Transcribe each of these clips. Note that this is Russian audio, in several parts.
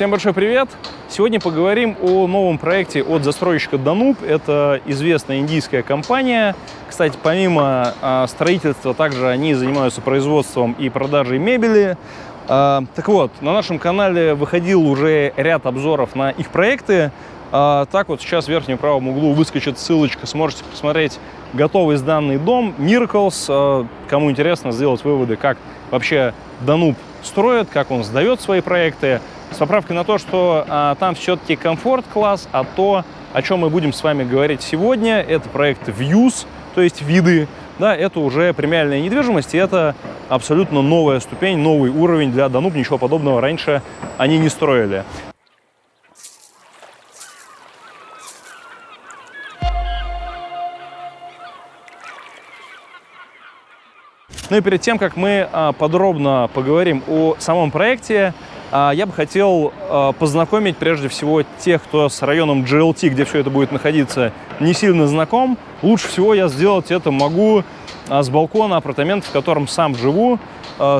Всем большой привет! Сегодня поговорим о новом проекте от застройщика Danube. Это известная индийская компания. Кстати, помимо а, строительства, также они занимаются производством и продажей мебели. А, так вот, на нашем канале выходил уже ряд обзоров на их проекты. А, так вот, сейчас в верхнем правом углу выскочит ссылочка, сможете посмотреть готовый сданный дом Miracles. Кому интересно сделать выводы, как вообще Danube строит, как он сдает свои проекты, с поправкой на то, что а, там все-таки комфорт-класс, а то, о чем мы будем с вами говорить сегодня, это проект Views, то есть виды, да, это уже премиальная недвижимость, и это абсолютно новая ступень, новый уровень для Danube, ничего подобного раньше они не строили. Ну и перед тем, как мы а, подробно поговорим о самом проекте, я бы хотел а, познакомить прежде всего тех, кто с районом GLT, где все это будет находиться, не сильно знаком. Лучше всего я сделать это могу с балкона апартамента, в котором сам живу.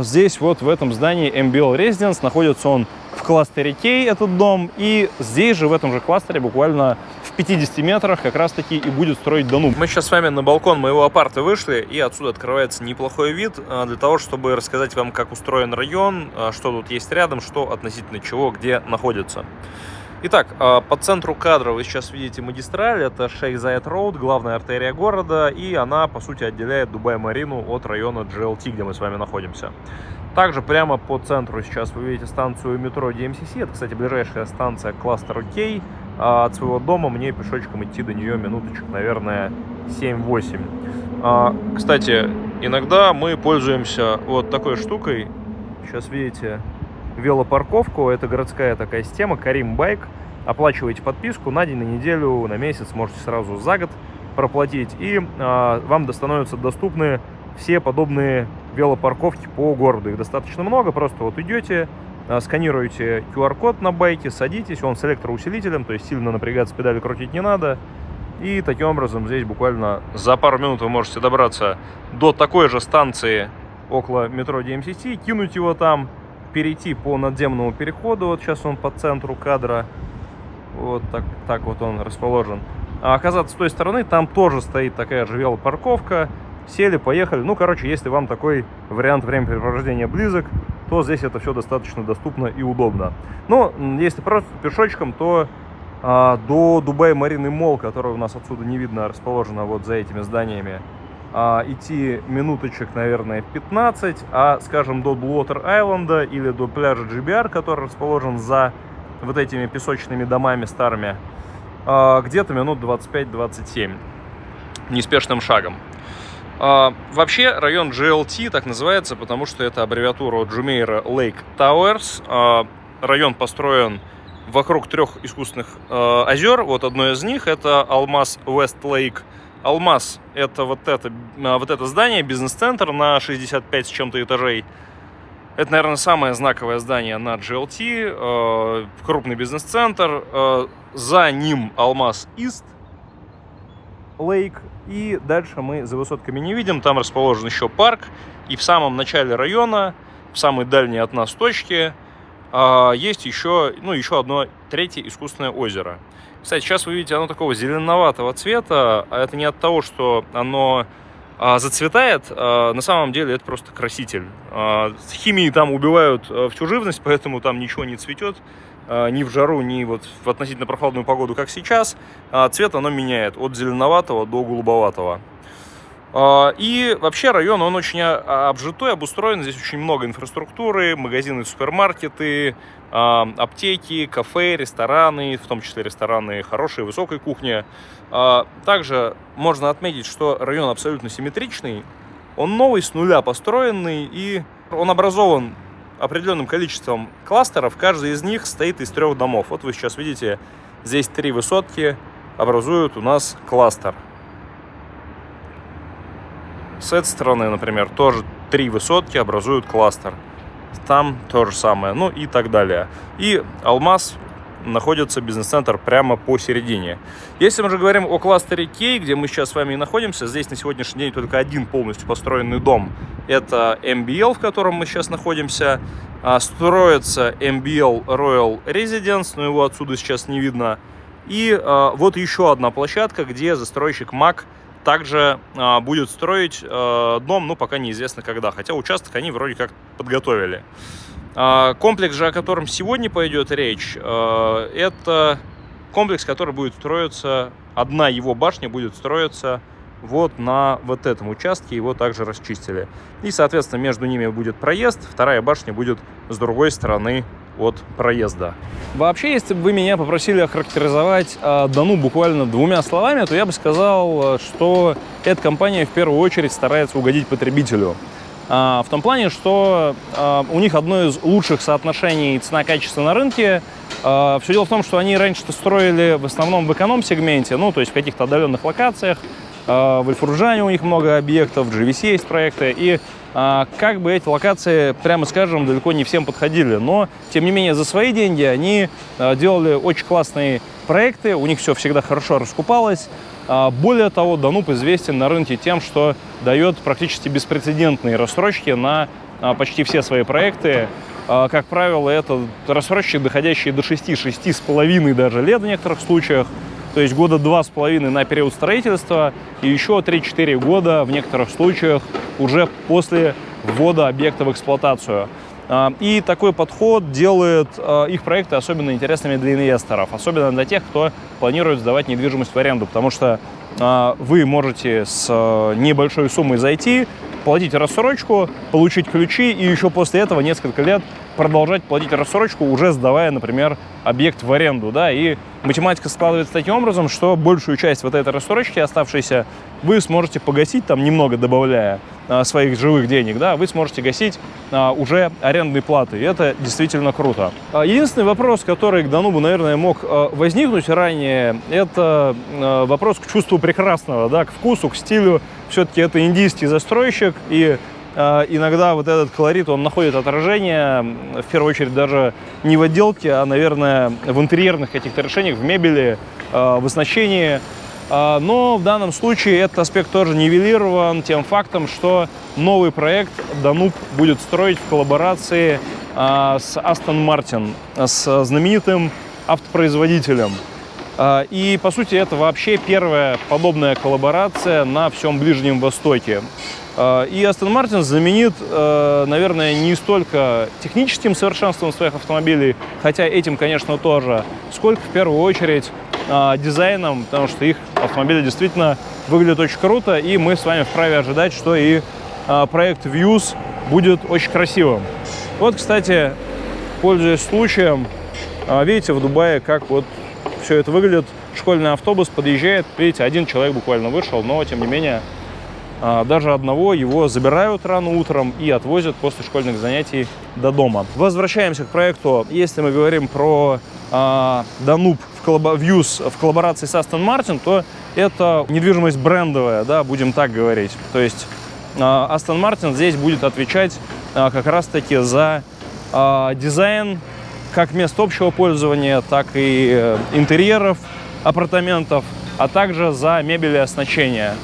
Здесь вот в этом здании MBL Residence находится он в кластере K, этот дом, и здесь же, в этом же кластере, буквально 50 метрах как раз-таки и будет строить Дануб. Мы сейчас с вами на балкон моего апарта вышли, и отсюда открывается неплохой вид а, для того, чтобы рассказать вам, как устроен район, а, что тут есть рядом, что относительно чего, где находится. Итак, а, по центру кадра вы сейчас видите магистраль, это Шейх Зайд Роуд, главная артерия города, и она, по сути, отделяет Дубай-Марину от района GLT, где мы с вами находимся. Также прямо по центру сейчас вы видите станцию метро DMCC, это, кстати, ближайшая станция кластера K, а от своего дома мне пешочком идти до нее минуточек, наверное, 7-8. А, кстати, иногда мы пользуемся вот такой штукой. Сейчас видите велопарковку. Это городская такая система, Карим Байк. Оплачиваете подписку на день, на неделю, на месяц, можете сразу за год проплатить. И а, вам становятся доступны все подобные велопарковки по городу. Их достаточно много, просто вот идете, сканируете QR-код на байке, садитесь, он с электроусилителем, то есть сильно напрягаться, педали крутить не надо. И таким образом здесь буквально за пару минут вы можете добраться до такой же станции около метро DMCC, кинуть его там, перейти по надземному переходу, вот сейчас он по центру кадра, вот так, так вот он расположен. А оказаться с той стороны, там тоже стоит такая же велопарковка, сели, поехали. Ну, короче, если вам такой вариант времяпрепровождения близок, то здесь это все достаточно доступно и удобно. Но если просто пешочком, то а, до Дубай Марины Мол, который у нас отсюда не видно, расположена вот за этими зданиями, а, идти минуточек, наверное, 15, а, скажем, до Блуотер Айленда или до пляжа GBR, который расположен за вот этими песочными домами старыми, а, где-то минут 25-27 неспешным шагом. А, вообще район GLT так называется, потому что это аббревиатура Jumeirah Lake Towers. А, район построен вокруг трех искусственных а, озер. Вот одно из них это Алмаз West Lake. Алмаз это вот это, вот это здание, бизнес-центр на 65 с чем-то этажей. Это, наверное, самое знаковое здание на GLT, крупный бизнес-центр. За ним Алмаз East Lake и дальше мы за высотками не видим. Там расположен еще парк. И в самом начале района, в самой дальней от нас точке, а, есть еще, ну, еще одно третье искусственное озеро. Кстати, сейчас вы видите, оно такого зеленоватого цвета. А это не от того, что оно а, зацветает. На самом деле это просто краситель. Химии там убивают всю живность, поэтому там ничего не цветет. А, ни в жару, ни вот в относительно прохладную погоду, как сейчас, а, цвет оно меняет от зеленоватого до голубоватого. А, и вообще район, он очень обжитой, обустроен. Здесь очень много инфраструктуры, магазины, супермаркеты, аптеки, кафе, рестораны, в том числе рестораны хорошей, высокой кухни. Также можно отметить, что район абсолютно симметричный. Он новый, с нуля построенный, и он образован определенным количеством кластеров. Каждый из них стоит из трех домов. Вот вы сейчас видите, здесь три высотки образуют у нас кластер. С этой стороны, например, тоже три высотки образуют кластер. Там то же самое, ну и так далее. И алмаз находится бизнес-центр прямо посередине. Если мы же говорим о кластере K, где мы сейчас с вами и находимся, здесь на сегодняшний день только один полностью построенный дом. Это MBL, в котором мы сейчас находимся. А, строится MBL Royal Residence, но его отсюда сейчас не видно. И а, вот еще одна площадка, где застройщик МАК также а, будет строить а, дом, ну, пока неизвестно когда. Хотя участок они вроде как подготовили. А, комплекс же, о котором сегодня пойдет речь, а, это комплекс, который будет строиться, одна его башня будет строиться вот на вот этом участке, его также расчистили. И, соответственно, между ними будет проезд, вторая башня будет с другой стороны от проезда. Вообще, если бы вы меня попросили охарактеризовать э, Дану буквально двумя словами, то я бы сказал, что эта компания в первую очередь старается угодить потребителю. Э, в том плане, что э, у них одно из лучших соотношений цена-качество на рынке. Э, все дело в том, что они раньше-то строили в основном в эконом-сегменте, ну, то есть в каких-то отдаленных локациях, в Эльфуржане у них много объектов, в GVC есть проекты, и а, как бы эти локации, прямо скажем, далеко не всем подходили. Но, тем не менее, за свои деньги они а, делали очень классные проекты, у них все всегда хорошо раскупалось. А, более того, Дануп известен на рынке тем, что дает практически беспрецедентные рассрочки на почти все свои проекты. Как правило, это рассрочки, доходящие до 6-6,5 даже лет в некоторых случаях то есть года два с половиной на период строительства и еще 3-4 года в некоторых случаях уже после ввода объекта в эксплуатацию. А, и такой подход делает а, их проекты особенно интересными для инвесторов, особенно для тех, кто планирует сдавать недвижимость в аренду, потому что а, вы можете с небольшой суммой зайти, платить рассрочку, получить ключи и еще после этого несколько лет продолжать платить рассрочку, уже сдавая, например, объект в аренду. Да? И математика складывается таким образом, что большую часть вот этой рассрочки оставшейся вы сможете погасить, там немного добавляя а, своих живых денег, да, вы сможете гасить а, уже арендные платы. И это действительно круто. А, единственный вопрос, который к Данубу, наверное, мог а, возникнуть ранее, это а, вопрос к чувству прекрасного, да, к вкусу, к стилю. Все-таки это индийский застройщик, и а, иногда вот этот колорит, он находит отражение, в первую очередь, даже не в отделке, а, наверное, в интерьерных каких-то решениях, в мебели, а, в оснащении. А, но в данном случае этот аспект тоже нивелирован тем фактом, что новый проект Дануб будет строить в коллаборации с Aston Martin, с знаменитым автопроизводителем. И, по сути, это вообще первая подобная коллаборация на всем Ближнем Востоке. А, и Aston Martin знаменит, э, наверное, не столько техническим совершенством своих автомобилей, хотя этим, конечно, тоже, сколько в первую очередь а, дизайном, потому что их автомобили действительно выглядят очень круто, и мы с вами вправе ожидать, что и а, проект Views будет очень красивым. Вот, кстати, пользуясь случаем, видите в Дубае, как вот все это выглядит. Школьный автобус подъезжает, видите, один человек буквально вышел, но, тем не менее, а, даже одного его забирают рано утром и отвозят после школьных занятий до дома. Возвращаемся к проекту. Если мы говорим про э, Danube в, коллабо Views в коллаборации с Aston Martin, то это недвижимость брендовая, да, будем так говорить. То есть э, Aston Martin здесь будет отвечать э, как раз-таки за э, дизайн как мест общего пользования, так и э, интерьеров апартаментов, а также за мебель и оснащение.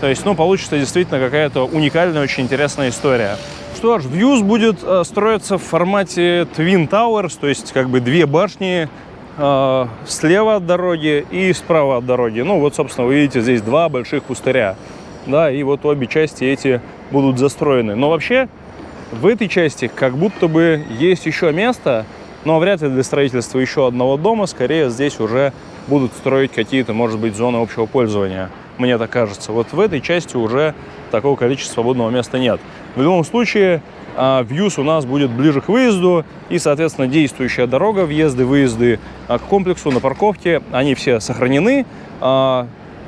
То есть, ну, получится действительно какая-то уникальная, очень интересная история. Что ж, Views будет э, строиться в формате Twin Towers, то есть как бы две башни э, слева от дороги и справа от дороги. Ну, вот, собственно, вы видите, здесь два больших пустыря. Да, и вот обе части эти будут застроены. Но вообще, в этой части как будто бы есть еще место, но вряд ли для строительства еще одного дома. Скорее, здесь уже будут строить какие-то, может быть, зоны общего пользования мне так кажется. Вот в этой части уже такого количества свободного места нет. В любом случае, Вьюз у нас будет ближе к выезду, и, соответственно, действующая дорога, въезды, выезды а, к комплексу на парковке, они все сохранены.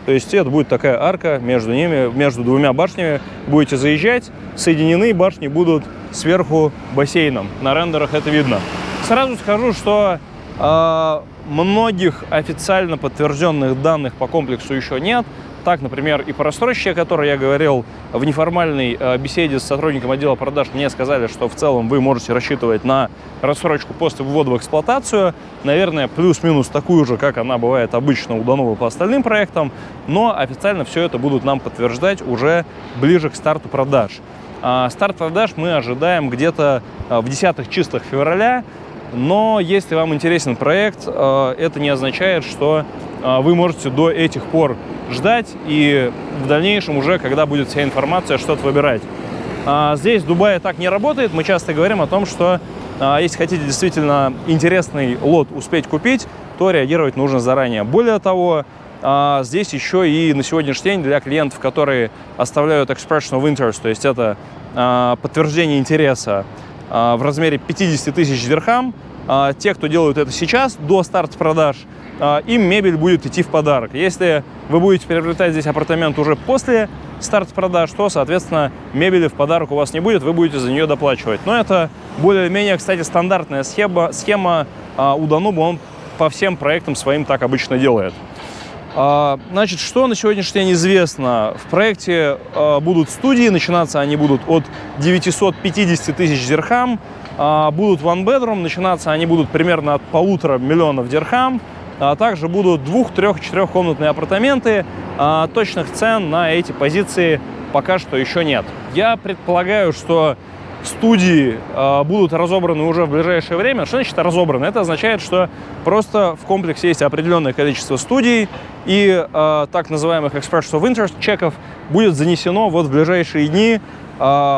То есть это будет такая арка между ними, между двумя башнями. Будете заезжать, соединены башни будут сверху бассейном. На рендерах это видно. Сразу скажу, что э, многих официально подтвержденных данных по комплексу еще нет, Так, например, и по рассрочке, о которой я говорил в неформальной э, беседе с сотрудником отдела продаж, мне сказали, что в целом вы можете рассчитывать на рассрочку после ввода в эксплуатацию. Наверное, плюс-минус такую же, как она бывает обычно у Данова по остальным проектам, но официально все это будут нам подтверждать уже ближе к старту продаж. А старт продаж мы ожидаем где-то э, в десятых числах февраля, но если вам интересен проект, э, это не означает, что вы можете до этих пор ждать и в дальнейшем уже, когда будет вся информация, что-то выбирать. А здесь в Дубае так не работает. Мы часто говорим о том, что а, если хотите действительно интересный лот успеть купить, то реагировать нужно заранее. Более того, а, здесь еще и на сегодняшний день для клиентов, которые оставляют expression of interest, то есть это а, подтверждение интереса а, в размере 50 тысяч дирхам, а, те, кто делают это сейчас, до старта продаж, а, им мебель будет идти в подарок. Если вы будете приобретать здесь апартамент уже после старта продаж, то, соответственно, мебели в подарок у вас не будет, вы будете за нее доплачивать. Но это более-менее, кстати, стандартная схема, схема а, у Дануба, он по всем проектам своим так обычно делает. А, значит, что на сегодняшний день известно? В проекте будут студии, начинаться они будут от 950 тысяч дирхам, будут one bedroom, начинаться они будут примерно от полутора миллионов дирхам, а также будут двух-, трех-, четырехкомнатные апартаменты. А точных цен на эти позиции пока что еще нет. Я предполагаю, что студии э, будут разобраны уже в ближайшее время. Что значит разобраны? Это означает, что просто в комплексе есть определенное количество студий, и э, так называемых Expression of Interest чеков будет занесено вот в ближайшие дни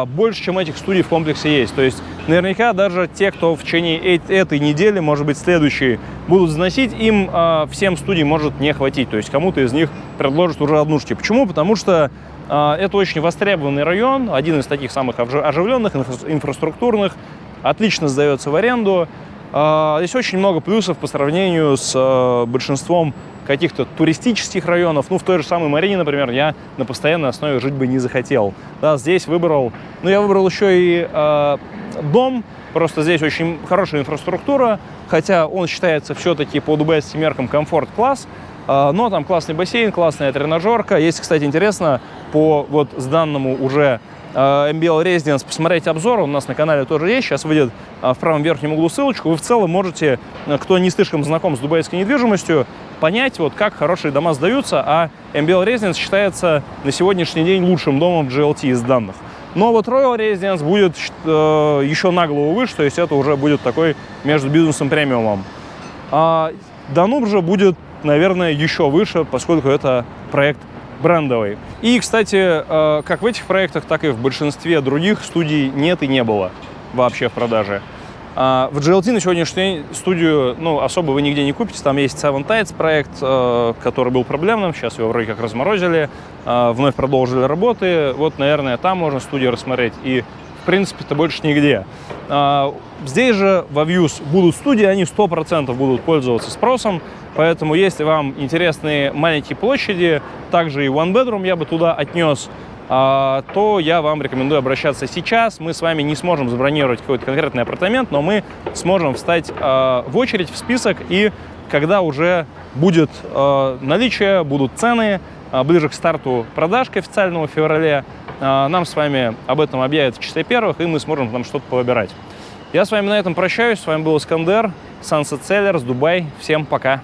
больше, чем этих студий в комплексе есть. То есть наверняка даже те, кто в течение этой недели, может быть, следующей, будут заносить, им э, всем студий может не хватить. То есть кому-то из них предложат уже однушки. Почему? Потому что а, это очень востребованный район, один из таких самых оживленных, инфраструктурных, отлично сдается в аренду. А, здесь очень много плюсов по сравнению с а, большинством каких-то туристических районов. Ну, в той же самой Марине, например, я на постоянной основе жить бы не захотел. Да, здесь выбрал, ну, я выбрал еще и э, дом, просто здесь очень хорошая инфраструктура, хотя он считается все-таки по дубайским меркам комфорт-класс, а, но там классный бассейн, классная тренажерка. Если, кстати, интересно, по вот с данному уже MBL Residence посмотреть обзор, у нас на канале тоже есть, сейчас выйдет а, в правом верхнем углу ссылочку. Вы в целом можете, кто не слишком знаком с дубайской недвижимостью, понять, вот как хорошие дома сдаются, а MBL Residence считается на сегодняшний день лучшим домом GLT из данных. Но вот Royal Residence будет э, еще на голову выше, то есть это уже будет такой между бизнесом премиумом. А Дануб же будет наверное, еще выше, поскольку это проект брендовый. И, кстати, э, как в этих проектах, так и в большинстве других студий нет и не было вообще в продаже. А в GLT на сегодняшний день студию ну, особо вы нигде не купите. Там есть Seven Tides проект, э, который был проблемным. Сейчас его вроде как разморозили, э, вновь продолжили работы. Вот, наверное, там можно студию рассмотреть. И, в принципе-то, больше нигде. А, здесь же во Views будут студии, они 100% будут пользоваться спросом. Поэтому, если вам интересны маленькие площади, также и one bedroom я бы туда отнес, а, то я вам рекомендую обращаться сейчас. Мы с вами не сможем забронировать какой-то конкретный апартамент, но мы сможем встать а, в очередь, в список, и когда уже будет наличие, будут цены, ближе к старту продаж к официальному феврале, нам с вами об этом объявят в числе первых, и мы сможем там что-то повыбирать. Я с вами на этом прощаюсь. С вами был Искандер, Sunset Sellers, Дубай. Всем пока!